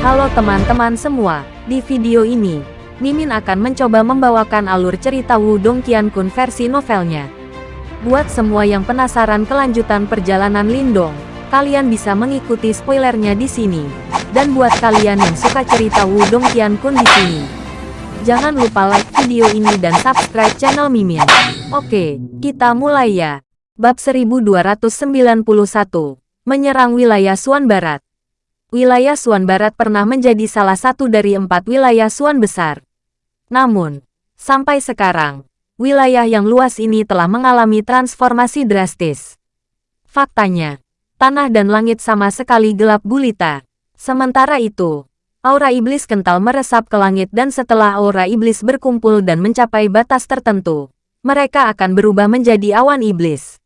Halo teman-teman semua, di video ini, Mimin akan mencoba membawakan alur cerita Wudong Qiankun versi novelnya. Buat semua yang penasaran kelanjutan perjalanan Lindong, kalian bisa mengikuti spoilernya di sini. Dan buat kalian yang suka cerita Wudong Qiankun di sini, jangan lupa like video ini dan subscribe channel Mimin. Oke, kita mulai ya. Bab 1291, Menyerang Wilayah Suan Barat. Wilayah Suan Barat pernah menjadi salah satu dari empat wilayah Suan Besar. Namun, sampai sekarang, wilayah yang luas ini telah mengalami transformasi drastis. Faktanya, tanah dan langit sama sekali gelap gulita. Sementara itu, aura iblis kental meresap ke langit dan setelah aura iblis berkumpul dan mencapai batas tertentu, mereka akan berubah menjadi awan iblis.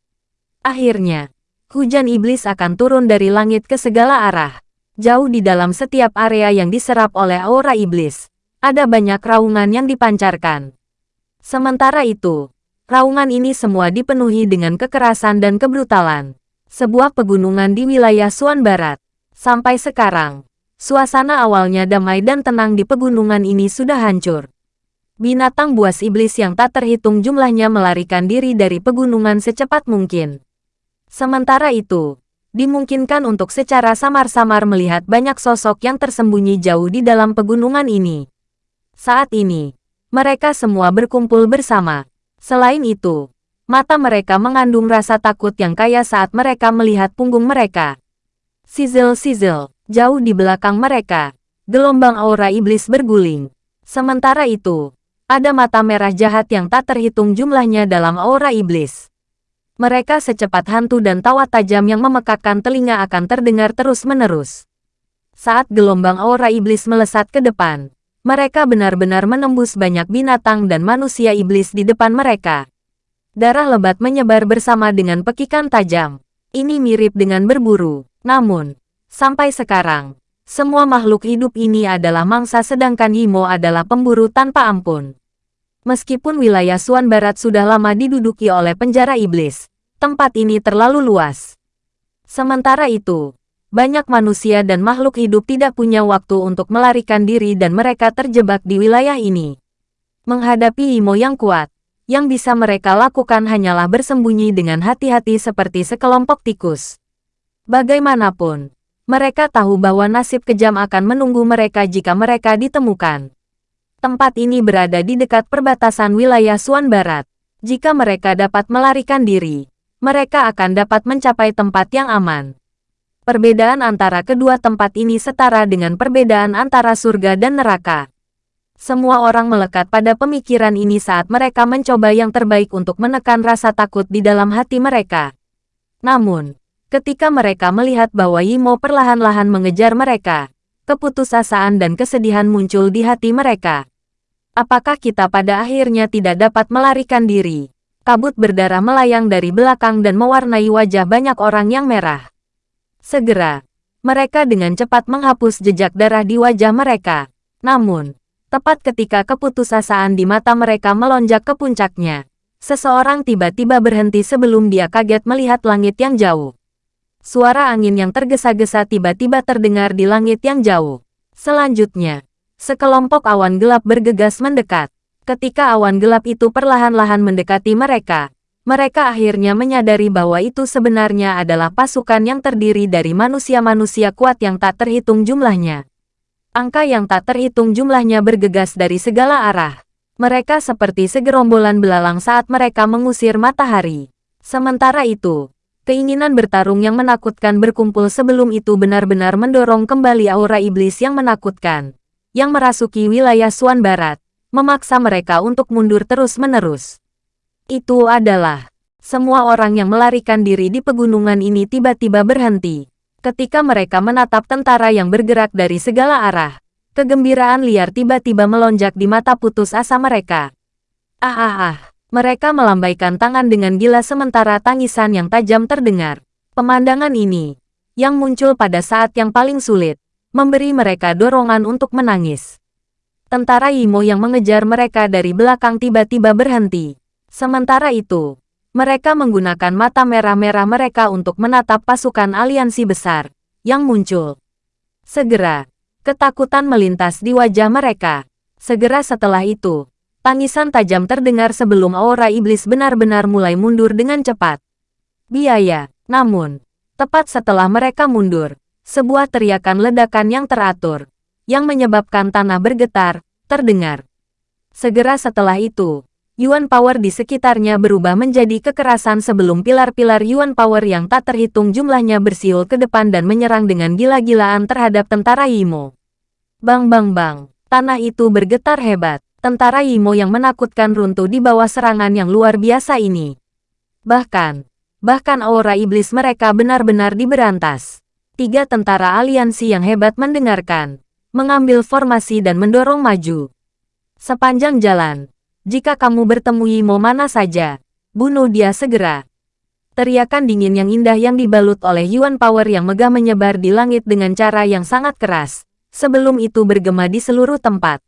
Akhirnya, hujan iblis akan turun dari langit ke segala arah. Jauh di dalam setiap area yang diserap oleh aura iblis, ada banyak raungan yang dipancarkan. Sementara itu, raungan ini semua dipenuhi dengan kekerasan dan kebrutalan. Sebuah pegunungan di wilayah Suan Barat. Sampai sekarang, suasana awalnya damai dan tenang di pegunungan ini sudah hancur. Binatang buas iblis yang tak terhitung jumlahnya melarikan diri dari pegunungan secepat mungkin. Sementara itu, dimungkinkan untuk secara samar-samar melihat banyak sosok yang tersembunyi jauh di dalam pegunungan ini. Saat ini, mereka semua berkumpul bersama. Selain itu, mata mereka mengandung rasa takut yang kaya saat mereka melihat punggung mereka. Sizzle-sizzle, jauh di belakang mereka, gelombang aura iblis berguling. Sementara itu, ada mata merah jahat yang tak terhitung jumlahnya dalam aura iblis. Mereka secepat hantu dan tawa tajam yang memekakkan telinga akan terdengar terus-menerus. Saat gelombang aura iblis melesat ke depan, mereka benar-benar menembus banyak binatang dan manusia iblis di depan mereka. Darah lebat menyebar bersama dengan pekikan tajam. Ini mirip dengan berburu. Namun, sampai sekarang, semua makhluk hidup ini adalah mangsa sedangkan Yimo adalah pemburu tanpa ampun. Meskipun wilayah Suan Barat sudah lama diduduki oleh penjara iblis, tempat ini terlalu luas. Sementara itu, banyak manusia dan makhluk hidup tidak punya waktu untuk melarikan diri dan mereka terjebak di wilayah ini. Menghadapi Imo yang kuat, yang bisa mereka lakukan hanyalah bersembunyi dengan hati-hati seperti sekelompok tikus. Bagaimanapun, mereka tahu bahwa nasib kejam akan menunggu mereka jika mereka ditemukan. Tempat ini berada di dekat perbatasan wilayah Suan Barat. Jika mereka dapat melarikan diri, mereka akan dapat mencapai tempat yang aman. Perbedaan antara kedua tempat ini setara dengan perbedaan antara surga dan neraka. Semua orang melekat pada pemikiran ini saat mereka mencoba yang terbaik untuk menekan rasa takut di dalam hati mereka. Namun, ketika mereka melihat bahwa Yimo perlahan-lahan mengejar mereka, keputusasaan dan kesedihan muncul di hati mereka. Apakah kita pada akhirnya tidak dapat melarikan diri? Kabut berdarah melayang dari belakang dan mewarnai wajah banyak orang yang merah. Segera, mereka dengan cepat menghapus jejak darah di wajah mereka. Namun, tepat ketika keputusasaan di mata mereka melonjak ke puncaknya, seseorang tiba-tiba berhenti sebelum dia kaget melihat langit yang jauh. Suara angin yang tergesa-gesa tiba-tiba terdengar di langit yang jauh. Selanjutnya, Sekelompok awan gelap bergegas mendekat. Ketika awan gelap itu perlahan-lahan mendekati mereka, mereka akhirnya menyadari bahwa itu sebenarnya adalah pasukan yang terdiri dari manusia-manusia kuat yang tak terhitung jumlahnya. Angka yang tak terhitung jumlahnya bergegas dari segala arah. Mereka seperti segerombolan belalang saat mereka mengusir matahari. Sementara itu, keinginan bertarung yang menakutkan berkumpul sebelum itu benar-benar mendorong kembali aura iblis yang menakutkan yang merasuki wilayah Suan Barat, memaksa mereka untuk mundur terus-menerus. Itu adalah semua orang yang melarikan diri di pegunungan ini tiba-tiba berhenti. Ketika mereka menatap tentara yang bergerak dari segala arah, kegembiraan liar tiba-tiba melonjak di mata putus asa mereka. Ah ah ah, mereka melambaikan tangan dengan gila sementara tangisan yang tajam terdengar. Pemandangan ini, yang muncul pada saat yang paling sulit, memberi mereka dorongan untuk menangis. Tentara Imo yang mengejar mereka dari belakang tiba-tiba berhenti. Sementara itu, mereka menggunakan mata merah-merah mereka untuk menatap pasukan aliansi besar yang muncul. Segera, Ketakutan melintas di wajah mereka. Segera setelah itu, tangisan tajam terdengar sebelum aura iblis benar-benar mulai mundur dengan cepat. Biaya, namun, tepat setelah mereka mundur, sebuah teriakan ledakan yang teratur, yang menyebabkan tanah bergetar, terdengar. Segera setelah itu, Yuan Power di sekitarnya berubah menjadi kekerasan sebelum pilar-pilar Yuan Power yang tak terhitung jumlahnya bersiul ke depan dan menyerang dengan gila-gilaan terhadap tentara Yimo. Bang bang bang, tanah itu bergetar hebat. Tentara Yimo yang menakutkan runtuh di bawah serangan yang luar biasa ini. Bahkan, Bahkan aura iblis mereka benar-benar diberantas. Tiga tentara aliansi yang hebat mendengarkan, mengambil formasi dan mendorong maju. Sepanjang jalan, jika kamu bertemu Yimo mana saja, bunuh dia segera. Teriakan dingin yang indah yang dibalut oleh Yuan Power yang megah menyebar di langit dengan cara yang sangat keras, sebelum itu bergema di seluruh tempat.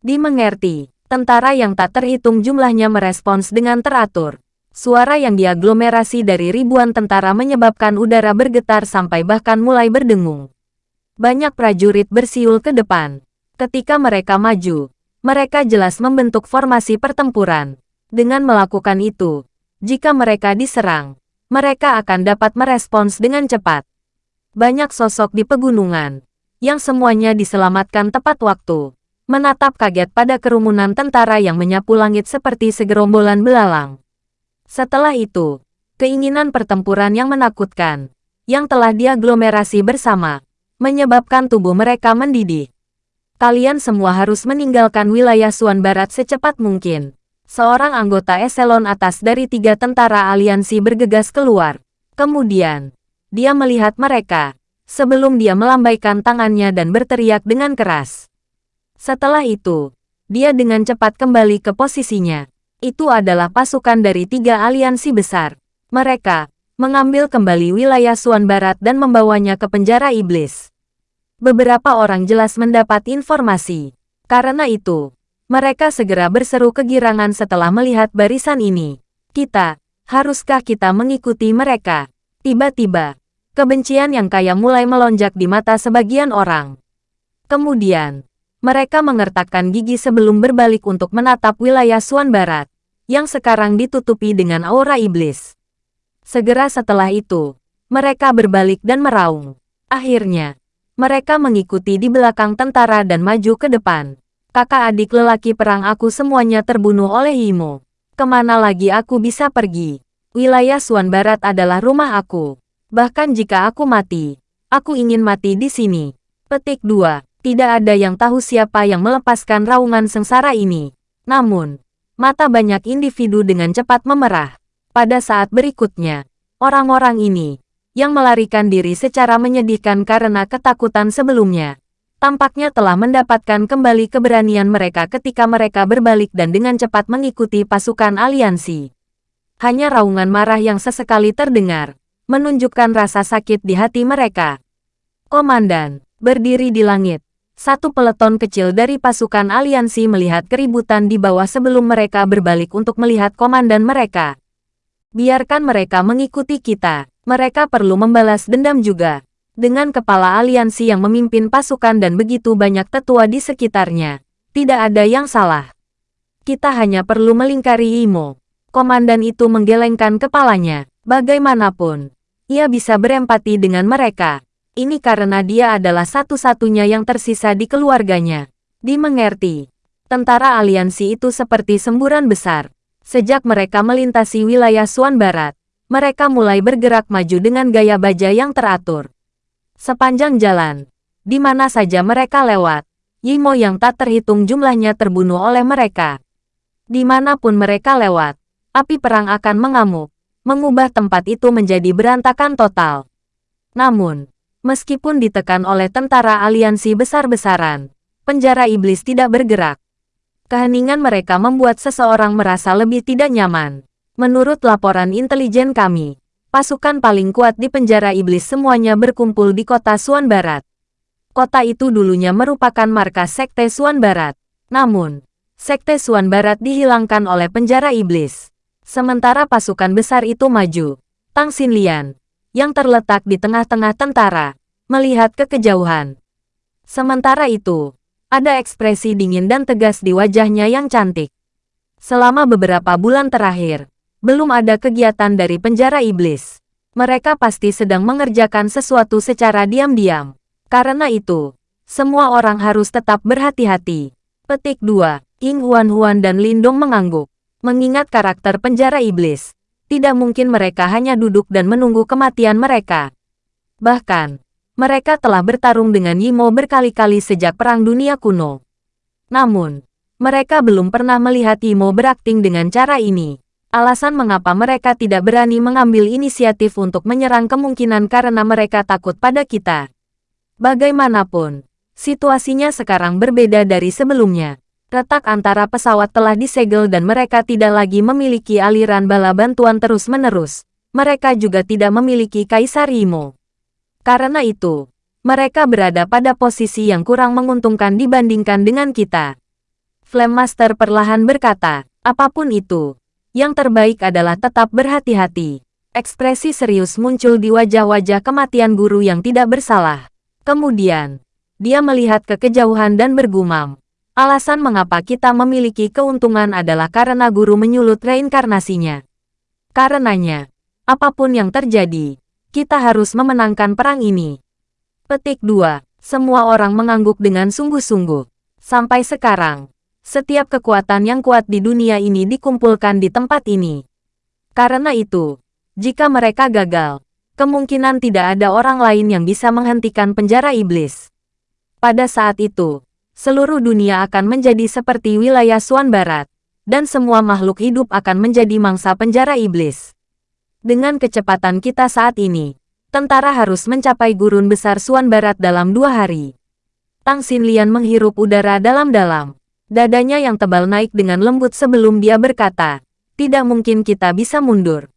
Dimengerti, tentara yang tak terhitung jumlahnya merespons dengan teratur. Suara yang diaglomerasi dari ribuan tentara menyebabkan udara bergetar sampai bahkan mulai berdengung. Banyak prajurit bersiul ke depan. Ketika mereka maju, mereka jelas membentuk formasi pertempuran. Dengan melakukan itu, jika mereka diserang, mereka akan dapat merespons dengan cepat. Banyak sosok di pegunungan, yang semuanya diselamatkan tepat waktu, menatap kaget pada kerumunan tentara yang menyapu langit seperti segerombolan belalang. Setelah itu, keinginan pertempuran yang menakutkan, yang telah diaglomerasi bersama, menyebabkan tubuh mereka mendidih. Kalian semua harus meninggalkan wilayah Suan Barat secepat mungkin. Seorang anggota eselon atas dari tiga tentara aliansi bergegas keluar. Kemudian, dia melihat mereka, sebelum dia melambaikan tangannya dan berteriak dengan keras. Setelah itu, dia dengan cepat kembali ke posisinya. Itu adalah pasukan dari tiga aliansi besar. Mereka mengambil kembali wilayah Suan Barat dan membawanya ke penjara iblis. Beberapa orang jelas mendapat informasi. Karena itu, mereka segera berseru kegirangan setelah melihat barisan ini. Kita, haruskah kita mengikuti mereka? Tiba-tiba, kebencian yang kaya mulai melonjak di mata sebagian orang. Kemudian, mereka mengertakkan gigi sebelum berbalik untuk menatap wilayah Suan Barat, yang sekarang ditutupi dengan aura iblis. Segera setelah itu, mereka berbalik dan meraung. Akhirnya, mereka mengikuti di belakang tentara dan maju ke depan. Kakak adik lelaki perang aku semuanya terbunuh oleh Imo. Ke mana lagi aku bisa pergi? Wilayah Suan Barat adalah rumah aku. Bahkan jika aku mati, aku ingin mati di sini. Petik 2. Tidak ada yang tahu siapa yang melepaskan raungan sengsara ini. Namun, mata banyak individu dengan cepat memerah. Pada saat berikutnya, orang-orang ini, yang melarikan diri secara menyedihkan karena ketakutan sebelumnya, tampaknya telah mendapatkan kembali keberanian mereka ketika mereka berbalik dan dengan cepat mengikuti pasukan aliansi. Hanya raungan marah yang sesekali terdengar, menunjukkan rasa sakit di hati mereka. Komandan, berdiri di langit, satu peleton kecil dari pasukan aliansi melihat keributan di bawah sebelum mereka berbalik untuk melihat komandan mereka. Biarkan mereka mengikuti kita, mereka perlu membalas dendam juga. Dengan kepala aliansi yang memimpin pasukan dan begitu banyak tetua di sekitarnya, tidak ada yang salah. Kita hanya perlu melingkari Imo. Komandan itu menggelengkan kepalanya. Bagaimanapun, ia bisa berempati dengan mereka ini karena dia adalah satu-satunya yang tersisa di keluarganya. Dimengerti, tentara aliansi itu seperti semburan besar. Sejak mereka melintasi wilayah Suan Barat, mereka mulai bergerak maju dengan gaya baja yang teratur. Sepanjang jalan, di mana saja mereka lewat, Yimo yang tak terhitung jumlahnya terbunuh oleh mereka. Di mana pun mereka lewat, api perang akan mengamuk, mengubah tempat itu menjadi berantakan total. Namun, Meskipun ditekan oleh tentara aliansi besar-besaran, penjara iblis tidak bergerak. Keheningan mereka membuat seseorang merasa lebih tidak nyaman. Menurut laporan intelijen kami, pasukan paling kuat di penjara iblis semuanya berkumpul di kota Suan Barat. Kota itu dulunya merupakan markas Sekte Suan Barat. Namun, Sekte Suan Barat dihilangkan oleh penjara iblis. Sementara pasukan besar itu maju. Tang Xinlian, yang terletak di tengah-tengah tentara, melihat ke kejauhan. Sementara itu, ada ekspresi dingin dan tegas di wajahnya yang cantik. Selama beberapa bulan terakhir, belum ada kegiatan dari penjara iblis. Mereka pasti sedang mengerjakan sesuatu secara diam-diam. Karena itu, semua orang harus tetap berhati-hati. Petik 2. Ying Huan-Huan dan Lindong mengangguk. Mengingat karakter penjara iblis, tidak mungkin mereka hanya duduk dan menunggu kematian mereka. Bahkan, mereka telah bertarung dengan Yimo berkali-kali sejak Perang Dunia Kuno. Namun, mereka belum pernah melihat Yimo berakting dengan cara ini. Alasan mengapa mereka tidak berani mengambil inisiatif untuk menyerang kemungkinan karena mereka takut pada kita. Bagaimanapun, situasinya sekarang berbeda dari sebelumnya. Retak antara pesawat telah disegel dan mereka tidak lagi memiliki aliran bala bantuan terus-menerus. Mereka juga tidak memiliki Kaisar Yimo. Karena itu, mereka berada pada posisi yang kurang menguntungkan dibandingkan dengan kita. Flame Master perlahan berkata, apa pun itu, yang terbaik adalah tetap berhati-hati. Ekspresi serius muncul di wajah-wajah kematian guru yang tidak bersalah. Kemudian, dia melihat ke kejauhan dan bergumam. Alasan mengapa kita memiliki keuntungan adalah karena guru menyulut reinkarnasinya. Karenanya, apa pun yang terjadi, kita harus memenangkan perang ini. Petik 2. Semua orang mengangguk dengan sungguh-sungguh. Sampai sekarang, setiap kekuatan yang kuat di dunia ini dikumpulkan di tempat ini. Karena itu, jika mereka gagal, kemungkinan tidak ada orang lain yang bisa menghentikan penjara iblis. Pada saat itu, seluruh dunia akan menjadi seperti wilayah Suan Barat, dan semua makhluk hidup akan menjadi mangsa penjara iblis. Dengan kecepatan kita saat ini, tentara harus mencapai gurun besar Suan Barat dalam dua hari. Tang Xinlian menghirup udara dalam-dalam. Dadanya yang tebal naik dengan lembut sebelum dia berkata, tidak mungkin kita bisa mundur.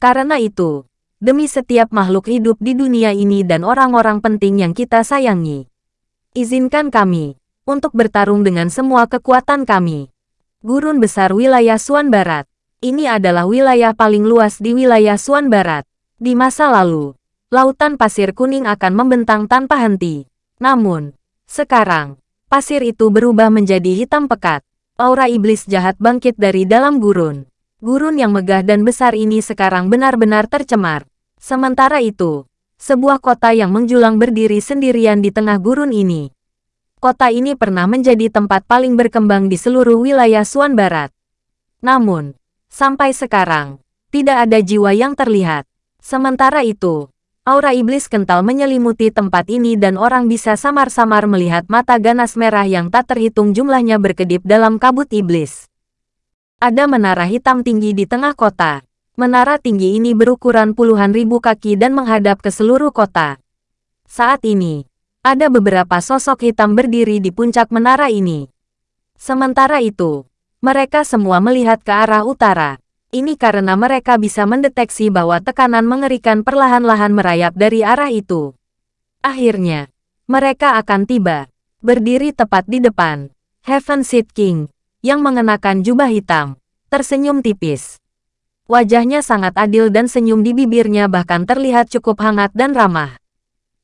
Karena itu, demi setiap makhluk hidup di dunia ini dan orang-orang penting yang kita sayangi, izinkan kami untuk bertarung dengan semua kekuatan kami. Gurun besar wilayah Suan Barat. Ini adalah wilayah paling luas di wilayah Suan Barat. Di masa lalu, lautan pasir kuning akan membentang tanpa henti. Namun, sekarang, pasir itu berubah menjadi hitam pekat. Aura iblis jahat bangkit dari dalam gurun. Gurun yang megah dan besar ini sekarang benar-benar tercemar. Sementara itu, sebuah kota yang menjulang berdiri sendirian di tengah gurun ini. Kota ini pernah menjadi tempat paling berkembang di seluruh wilayah Suan Barat. Namun, Sampai sekarang, tidak ada jiwa yang terlihat. Sementara itu, aura iblis kental menyelimuti tempat ini dan orang bisa samar-samar melihat mata ganas merah yang tak terhitung jumlahnya berkedip dalam kabut iblis. Ada menara hitam tinggi di tengah kota. Menara tinggi ini berukuran puluhan ribu kaki dan menghadap ke seluruh kota. Saat ini, ada beberapa sosok hitam berdiri di puncak menara ini. Sementara itu, mereka semua melihat ke arah utara. Ini karena mereka bisa mendeteksi bahwa tekanan mengerikan perlahan-lahan merayap dari arah itu. Akhirnya, mereka akan tiba, berdiri tepat di depan. Heaven Seed King, yang mengenakan jubah hitam, tersenyum tipis. Wajahnya sangat adil dan senyum di bibirnya bahkan terlihat cukup hangat dan ramah.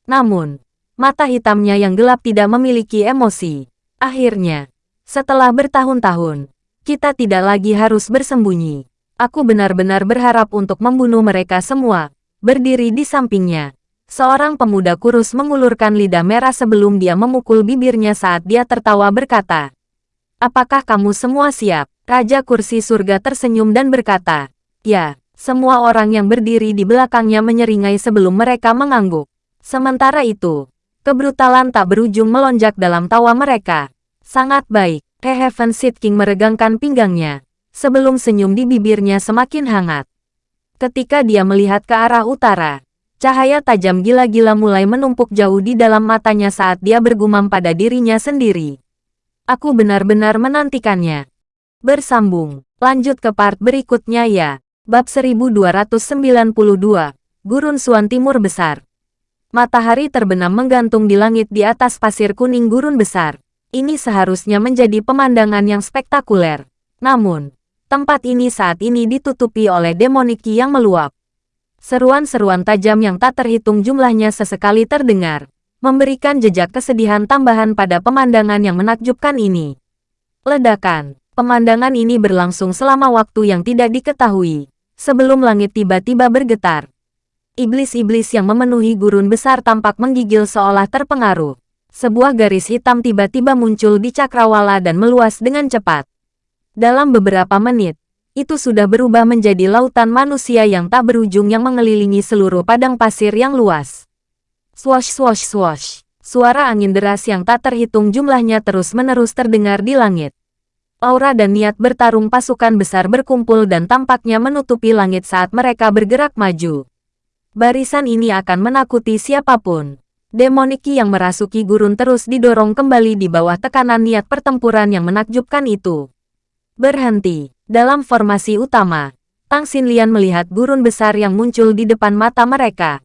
Namun, mata hitamnya yang gelap tidak memiliki emosi. Akhirnya, setelah bertahun-tahun, kita tidak lagi harus bersembunyi. Aku benar-benar berharap untuk membunuh mereka semua. Berdiri di sampingnya. Seorang pemuda kurus mengulurkan lidah merah sebelum dia memukul bibirnya saat dia tertawa berkata. Apakah kamu semua siap? Raja kursi surga tersenyum dan berkata. Ya, semua orang yang berdiri di belakangnya menyeringai sebelum mereka mengangguk. Sementara itu, kebrutalan tak berujung melonjak dalam tawa mereka. Sangat baik. He Heaven Seed King meregangkan pinggangnya, sebelum senyum di bibirnya semakin hangat. Ketika dia melihat ke arah utara, cahaya tajam gila-gila mulai menumpuk jauh di dalam matanya saat dia bergumam pada dirinya sendiri. Aku benar-benar menantikannya. Bersambung, lanjut ke part berikutnya ya. Bab 1292, Gurun Suan Timur Besar. Matahari terbenam menggantung di langit di atas pasir kuning gurun besar. Ini seharusnya menjadi pemandangan yang spektakuler. Namun, tempat ini saat ini ditutupi oleh demoniki yang meluap. Seruan-seruan tajam yang tak terhitung jumlahnya sesekali terdengar. memberikan jejak kesedihan tambahan pada pemandangan yang menakjubkan ini. Ledakan. Pemandangan ini berlangsung selama waktu yang tidak diketahui, sebelum langit tiba-tiba bergetar. Iblis-iblis yang memenuhi gurun besar tampak menggigil seolah terpengaruh. Sebuah garis hitam tiba-tiba muncul di cakrawala dan meluas dengan cepat. Dalam beberapa menit, itu sudah berubah menjadi lautan manusia yang tak berujung yang mengelilingi seluruh padang pasir yang luas. Swash swash swash. Suara angin deras yang tak terhitung jumlahnya terus-menerus terdengar di langit. Aura dan niat bertarung pasukan besar berkumpul dan tampaknya menutupi langit saat mereka bergerak maju. Barisan ini akan menakuti siapa pun. Demoniki yang merasuki gurun terus didorong kembali di bawah tekanan niat pertempuran yang menakjubkan itu. Berhenti. Dalam formasi utama, Tang Xinlian melihat gurun besar yang muncul di depan mata mereka.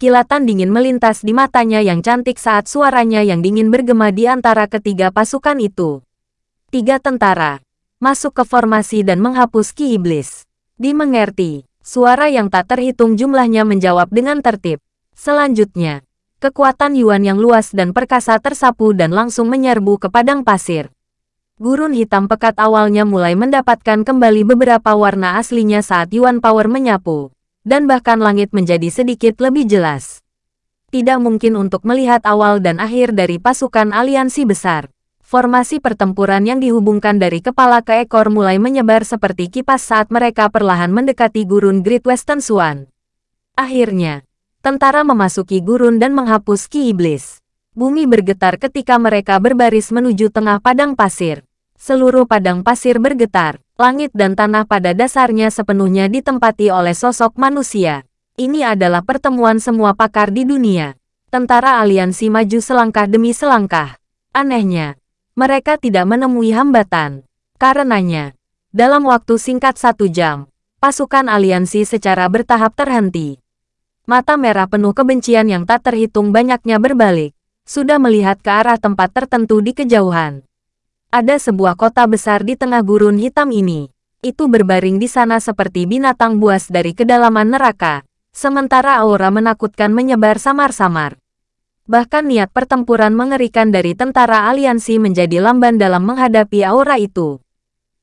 Kilatan dingin melintas di matanya yang cantik saat suaranya yang dingin bergema di antara ketiga pasukan itu. Tiga tentara masuk ke formasi dan menghapus ki iblis. Dimengerti, suara yang tak terhitung jumlahnya menjawab dengan tertib. Selanjutnya, kekuatan Yuan yang luas dan perkasa tersapu dan langsung menyerbu ke padang pasir. Gurun hitam pekat awalnya mulai mendapatkan kembali beberapa warna aslinya saat Yuan Power menyapu dan bahkan langit menjadi sedikit lebih jelas. Tidak mungkin untuk melihat awal dan akhir dari pasukan aliansi besar. Formasi pertempuran yang dihubungkan dari kepala ke ekor mulai menyebar seperti kipas saat mereka perlahan mendekati gurun Great Western Swan. Akhirnya, tentara memasuki gurun dan menghapus ki iblis. Bumi bergetar ketika mereka berbaris menuju tengah padang pasir. Seluruh padang pasir bergetar, Langit dan tanah pada dasarnya sepenuhnya ditempati oleh sosok manusia. Ini adalah pertemuan semua pakar di dunia. Tentara aliansi maju selangkah demi selangkah. Anehnya, mereka tidak menemui hambatan. Karenanya, dalam waktu singkat satu jam, pasukan aliansi secara bertahap terhenti. Mata merah penuh kebencian yang tak terhitung banyaknya berbalik, sudah melihat ke arah tempat tertentu di kejauhan. Ada sebuah kota besar di tengah gurun hitam ini. Itu berbaring di sana seperti binatang buas dari kedalaman neraka. Sementara aura menakutkan menyebar samar-samar. Bahkan niat pertempuran mengerikan dari tentara aliansi menjadi lamban dalam menghadapi aura itu.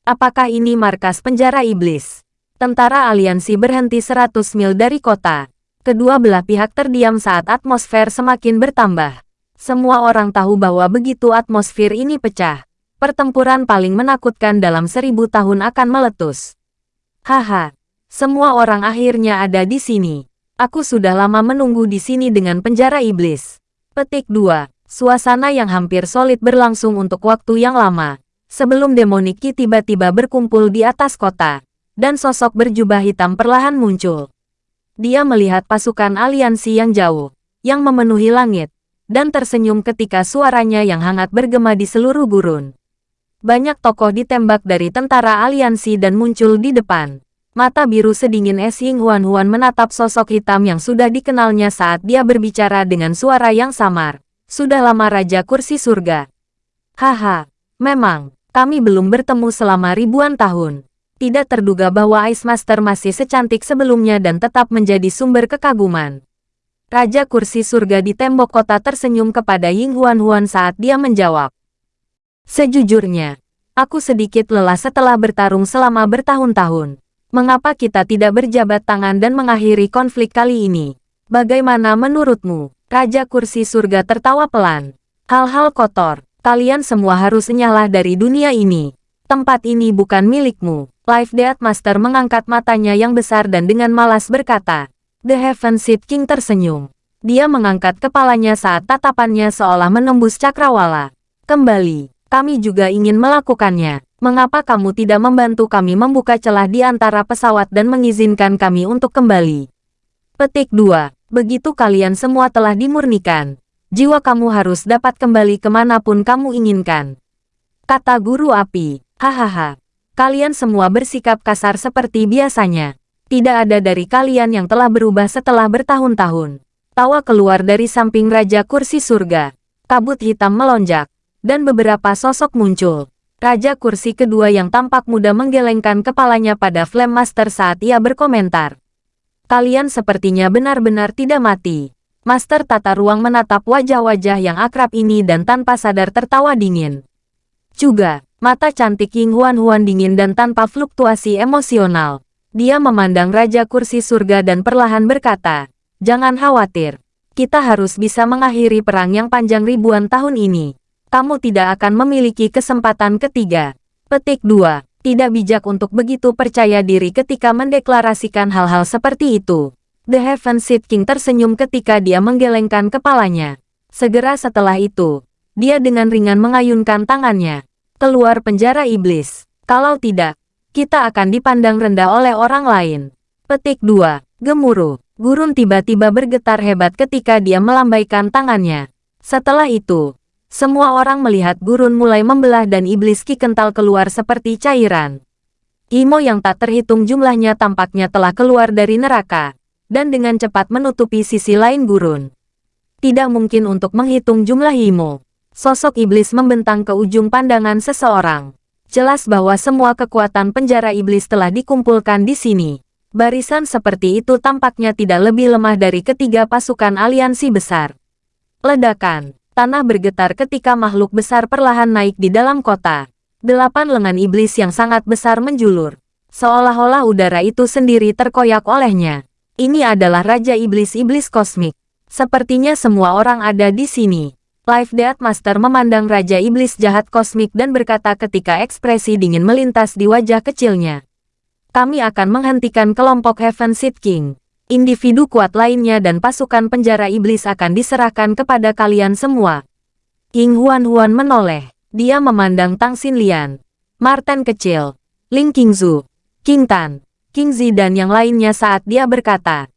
Apakah ini markas penjara iblis? Tentara aliansi berhenti 100 mil dari kota. Kedua belah pihak terdiam saat atmosfer semakin bertambah. Semua orang tahu bahwa begitu atmosfer ini pecah, pertempuran paling menakutkan dalam seribu tahun akan meletus. Haha, semua orang akhirnya ada di sini. Aku sudah lama menunggu di sini dengan penjara iblis. Petik 2. Suasana yang hampir solid berlangsung untuk waktu yang lama. Sebelum demoniki tiba-tiba berkumpul di atas kota. Dan sosok berjubah hitam perlahan muncul. Dia melihat pasukan aliansi yang jauh. Yang memenuhi langit. Dan tersenyum ketika suaranya yang hangat bergema di seluruh gurun. Banyak tokoh ditembak dari tentara aliansi dan muncul di depan. Mata biru sedingin Es Ying Huan Huan menatap sosok hitam yang sudah dikenalnya saat dia berbicara dengan suara yang samar. Sudah lama Raja Kursi Surga. Haha, memang, kami belum bertemu selama ribuan tahun. Tidak terduga bahwa Ice Master masih secantik sebelumnya dan tetap menjadi sumber kekaguman. Raja Kursi Surga di tembok kota tersenyum kepada Ying Huan Huan saat dia menjawab. Sejujurnya, aku sedikit lelah setelah bertarung selama bertahun-tahun. Mengapa kita tidak berjabat tangan dan mengakhiri konflik kali ini? Bagaimana menurutmu? Raja kursi surga tertawa pelan. Hal-hal kotor, kalian semua harus nyala dari dunia ini. Tempat ini bukan milikmu. Life Death Master mengangkat matanya yang besar dan dengan malas berkata. The Heaven Seed King tersenyum. Dia mengangkat kepalanya saat tatapannya seolah menembus cakrawala. Kembali, kami juga ingin melakukannya. Mengapa kamu tidak membantu kami membuka celah di antara pesawat dan mengizinkan kami untuk kembali? Petik 2. Begitu kalian semua telah dimurnikan, jiwa kamu harus dapat kembali ke mana pun kamu inginkan. Kata guru api, hahaha. Kalian semua bersikap kasar seperti biasanya. Tidak ada dari kalian yang telah berubah setelah bertahun-tahun. Tawa keluar dari samping Raja Kursi Surga. Kabut hitam melonjak dan beberapa sosok muncul. Raja kursi kedua yang tampak muda menggelengkan kepalanya pada Flame Master saat ia berkomentar. Kalian sepertinya benar-benar tidak mati. Master tata ruang menatap wajah-wajah yang akrab ini dan tanpa sadar tertawa dingin. Juga, mata cantik Ying Huan Huan dingin dan tanpa fluktuasi emosional. Dia memandang Raja Kursi Surga dan perlahan berkata, Jangan khawatir. Kita harus bisa mengakhiri perang yang panjang ribuan tahun ini. Kamu tidak akan memiliki kesempatan ketiga. Petik 2. Tidak bijak untuk begitu percaya diri ketika mendeklarasikan hal-hal seperti itu. The Heaven Seed King tersenyum ketika dia menggelengkan kepalanya. Segera setelah itu, dia dengan ringan mengayunkan tangannya. Keluar penjara iblis. Kalau tidak, kita akan dipandang rendah oleh orang lain. Petik 2. Gemuruh. Gurun tiba-tiba bergetar hebat ketika dia melambaikan tangannya. Setelah itu, semua orang melihat gurun mulai membelah dan iblis ki kental keluar seperti cairan. Imo yang tak terhitung jumlahnya tampaknya telah keluar dari neraka dan dengan cepat menutupi sisi lain gurun. Tidak mungkin untuk menghitung jumlah Imo. Sosok iblis membentang ke ujung pandangan seseorang. Jelas bahwa semua kekuatan penjara iblis telah dikumpulkan di sini. Barisan seperti itu tampaknya tidak lebih lemah dari ketiga pasukan aliansi besar. Ledakan. Tanah bergetar ketika makhluk besar perlahan naik di dalam kota. Delapan lengan iblis yang sangat besar menjulur. Seolah-olah udara itu sendiri terkoyak olehnya. Ini adalah Raja Iblis-Iblis Kosmik. Sepertinya semua orang ada di sini. Life Death Master memandang Raja Iblis jahat kosmik dan berkata ketika ekspresi dingin melintas di wajah kecilnya. Kami akan menghentikan kelompok Heaven Seed King. Individu kuat lainnya dan pasukan penjara iblis akan diserahkan kepada kalian semua. King Huan Huan menoleh. Dia memandang Tang Xin Lian, Martin kecil, Ling Qingzu, King Tan, King Zi dan yang lainnya saat dia berkata.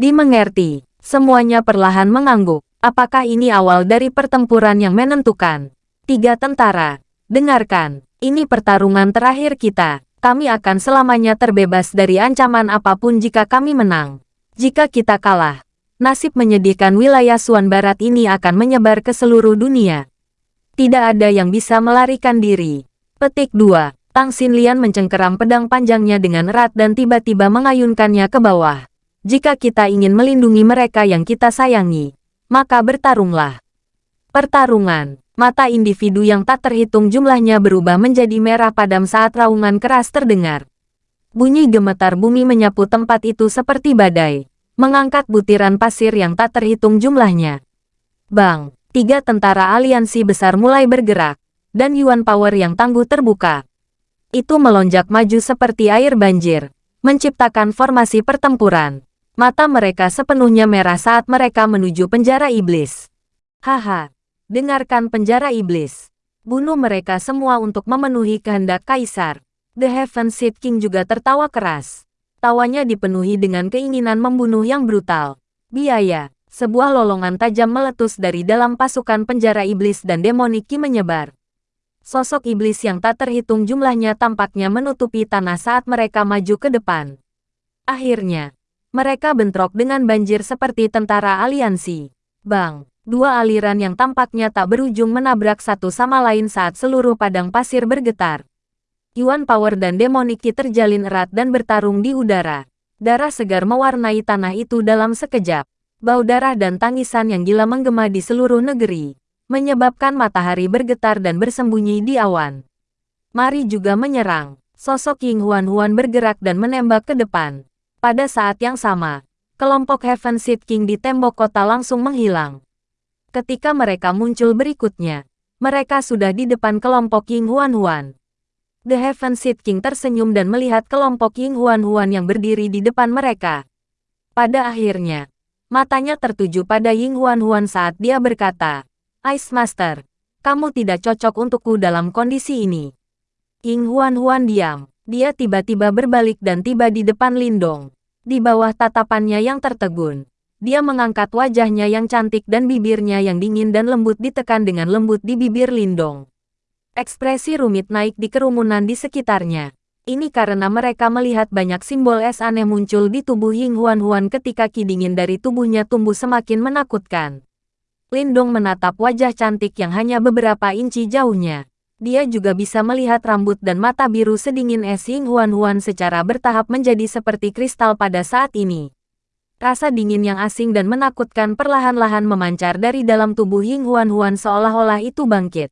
Dimengerti, semuanya perlahan mengangguk. Apakah ini awal dari pertempuran yang menentukan? Tiga tentara, dengarkan, ini pertarungan terakhir kita. Kami akan selamanya terbebas dari ancaman apa pun jika kami menang. Jika kita kalah, nasib menyedihkan wilayah Suan Barat ini akan menyebar ke seluruh dunia. Tidak ada yang bisa melarikan diri. Petik 2. Tang Xinlian mencengkeram pedang panjangnya dengan erat dan tiba-tiba mengayunkannya ke bawah. Jika kita ingin melindungi mereka yang kita sayangi, maka bertarunglah. Pertarungan. Mata individu yang tak terhitung jumlahnya berubah menjadi merah padam saat raungan keras terdengar. Bunyi gemetar bumi menyapu tempat itu seperti badai, mengangkat butiran pasir yang tak terhitung jumlahnya. Bang, tiga tentara aliansi besar mulai bergerak, dan Yuan Power yang tangguh terbuka itu melonjak maju seperti air banjir, menciptakan formasi pertempuran. Mata mereka sepenuhnya merah saat mereka menuju penjara iblis. Haha, dengarkan penjara iblis. Bunuh mereka semua untuk memenuhi kehendak kaisar. The Heaven Seed King juga tertawa keras. Tawanya dipenuhi dengan keinginan membunuh yang brutal. Biaya, sebuah lolongan tajam meletus dari dalam pasukan penjara iblis dan demoniki menyebar. Sosok iblis yang tak terhitung jumlahnya tampaknya menutupi tanah saat mereka maju ke depan. Akhirnya, mereka bentrok dengan banjir seperti tentara aliansi. Bang, dua aliran yang tampaknya tak berujung menabrak satu sama lain saat seluruh padang pasir bergetar. Yuan Power dan Demoniki terjalin erat dan bertarung di udara. Darah segar mewarnai tanah itu dalam sekejap. Bau darah dan tangisan yang gila menggema di seluruh negeri menyebabkan matahari bergetar dan bersembunyi di awan. Mari juga menyerang. Sosok Ying Huan Huan bergerak dan menembak ke depan. Pada saat yang sama, kelompok Heaven Seed King di tembok kota langsung menghilang. Ketika mereka muncul berikutnya, mereka sudah di depan kelompok Ying Huan Huan. The Heaven Seed King tersenyum dan melihat kelompok Ying Huan Huan yang berdiri di depan mereka. Pada akhirnya, matanya tertuju pada Ying Huan Huan saat dia berkata, Ice Master, kamu tidak cocok untukku dalam kondisi ini. Ying Huan Huan diam. Dia tiba-tiba berbalik dan tiba di depan Lindong. Di bawah tatapannya yang tertegun, dia mengangkat wajahnya yang cantik dan bibirnya yang dingin dan lembut ditekan dengan lembut di bibir Lindong. Ekspresi rumit naik di kerumunan di sekitarnya. Ini karena mereka melihat banyak simbol es aneh muncul di tubuh Ying Huan Huan ketika ki dingin dari tubuhnya tumbuh semakin menakutkan. Lindong menatap wajah cantik yang hanya beberapa inci jauhnya. Dia juga bisa melihat rambut dan mata biru sedingin es Ying Huan Huan secara bertahap menjadi seperti kristal pada saat ini. Rasa dingin yang asing dan menakutkan perlahan-lahan memancar dari dalam tubuh Ying Huan Huan seolah-olah itu bangkit.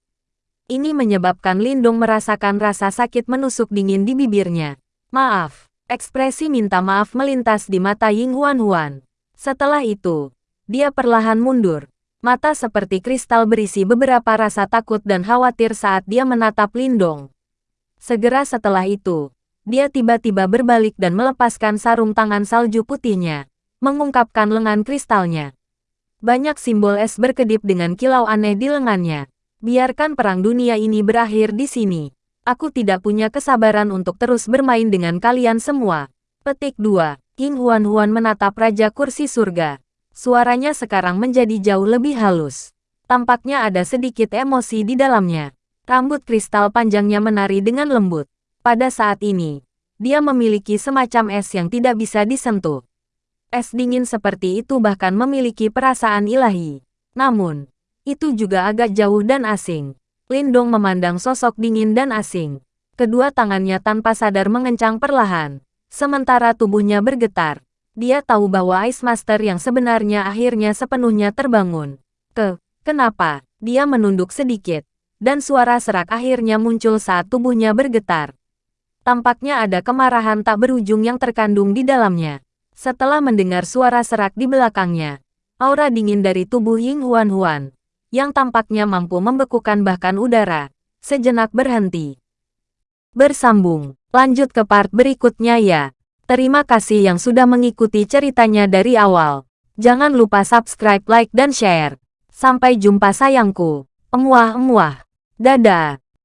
Ini menyebabkan Lindong merasakan rasa sakit menusuk dingin di bibirnya. Maaf. Ekspresi minta maaf melintas di mata Ying Huan Huan. Setelah itu, dia perlahan mundur. Mata seperti kristal berisi beberapa rasa takut dan khawatir saat dia menatap Lindong. Segera setelah itu, dia tiba-tiba berbalik dan melepaskan sarung tangan salju putihnya, mengungkapkan lengan kristalnya. Banyak simbol es berkedip dengan kilau aneh di lengannya. Biarkan perang dunia ini berakhir di sini. Aku tidak punya kesabaran untuk terus bermain dengan kalian semua. Petik 2. King Huan Huan menatap Raja Kursi Surga. Suaranya sekarang menjadi jauh lebih halus. Tampaknya ada sedikit emosi di dalamnya. Rambut kristal panjangnya menari dengan lembut. Pada saat ini, dia memiliki semacam es yang tidak bisa disentuh. Es dingin seperti itu bahkan memiliki perasaan ilahi. Namun, itu juga agak jauh dan asing. Lindong memandang sosok dingin dan asing. Kedua tangannya tanpa sadar mengencang perlahan. Sementara tubuhnya bergetar. Dia tahu bahwa Ice Master yang sebenarnya akhirnya sepenuhnya terbangun. Ke, kenapa? Dia menunduk sedikit. Dan suara serak akhirnya muncul saat tubuhnya bergetar. Tampaknya ada kemarahan tak berujung yang terkandung di dalamnya. Setelah mendengar suara serak di belakangnya, aura dingin dari tubuh Ying Huan Huan yang tampaknya mampu membekukan bahkan udara, sejenak berhenti. Bersambung, lanjut ke part berikutnya ya. Terima kasih yang sudah mengikuti ceritanya dari awal. Jangan lupa subscribe, like, dan share. Sampai jumpa sayangku. Emuah-emuah. Dadah.